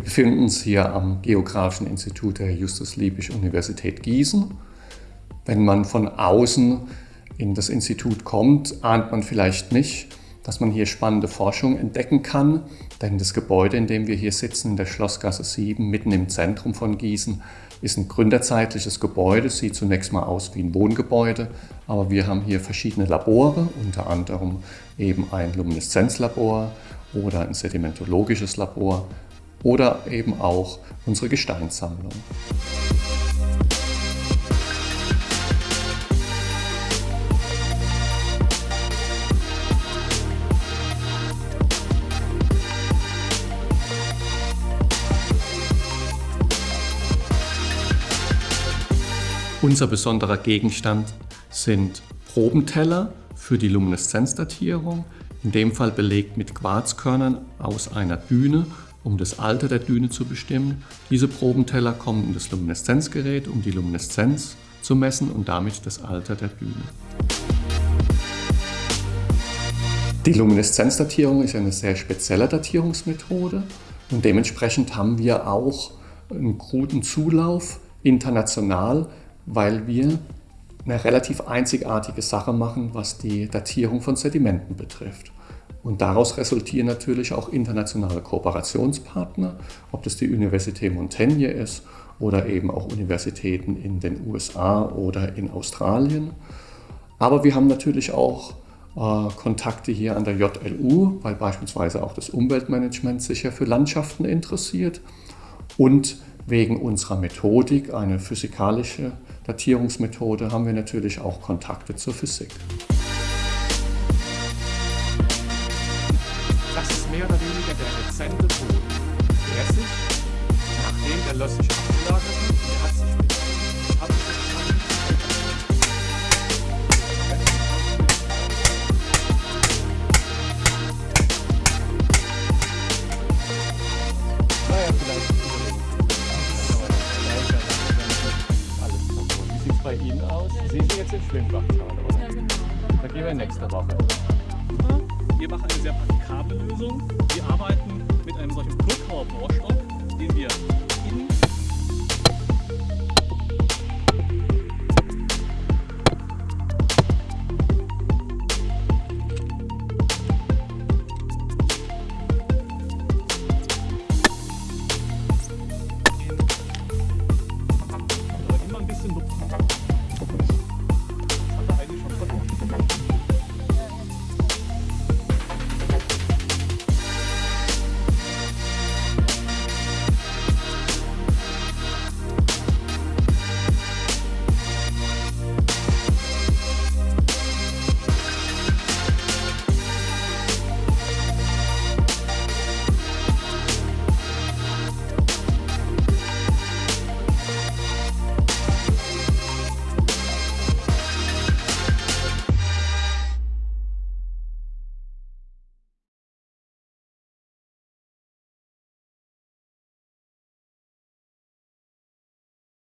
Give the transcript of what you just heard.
befinden uns hier am Geografischen Institut der Justus-Liebig-Universität Gießen. Wenn man von außen in das Institut kommt, ahnt man vielleicht nicht, dass man hier spannende Forschung entdecken kann, denn das Gebäude, in dem wir hier sitzen, in der Schlossgasse 7, mitten im Zentrum von Gießen, ist ein gründerzeitliches Gebäude, sieht zunächst mal aus wie ein Wohngebäude, aber wir haben hier verschiedene Labore, unter anderem eben ein Lumineszenzlabor oder ein sedimentologisches Labor oder eben auch unsere Gesteinssammlung. Unser besonderer Gegenstand sind Probenteller für die Lumineszenzdatierung, in dem Fall belegt mit Quarzkörnern aus einer Düne, um das Alter der Düne zu bestimmen. Diese Probenteller kommen in das Lumineszenzgerät, um die Lumineszenz zu messen und damit das Alter der Düne. Die Lumineszenzdatierung ist eine sehr spezielle Datierungsmethode und dementsprechend haben wir auch einen guten Zulauf international weil wir eine relativ einzigartige Sache machen, was die Datierung von Sedimenten betrifft. Und daraus resultieren natürlich auch internationale Kooperationspartner, ob das die Universität Montaigne ist oder eben auch Universitäten in den USA oder in Australien. Aber wir haben natürlich auch äh, Kontakte hier an der JLU, weil beispielsweise auch das Umweltmanagement sich ja für Landschaften interessiert und wegen unserer Methodik, eine physikalische Datierungsmethode, haben wir natürlich auch Kontakte zur Physik. Mehr oder weniger der rezente Boden. Der sich, nachdem der Löss sich abgelagert hat, der hat sich bei Ihnen aus? Sie sind jetzt im Schwimmbad gerade, Ja, genau. Da gehen wir nächste Woche. Wir machen eine sehr praktikable Lösung. Wir arbeiten mit einem solchen wir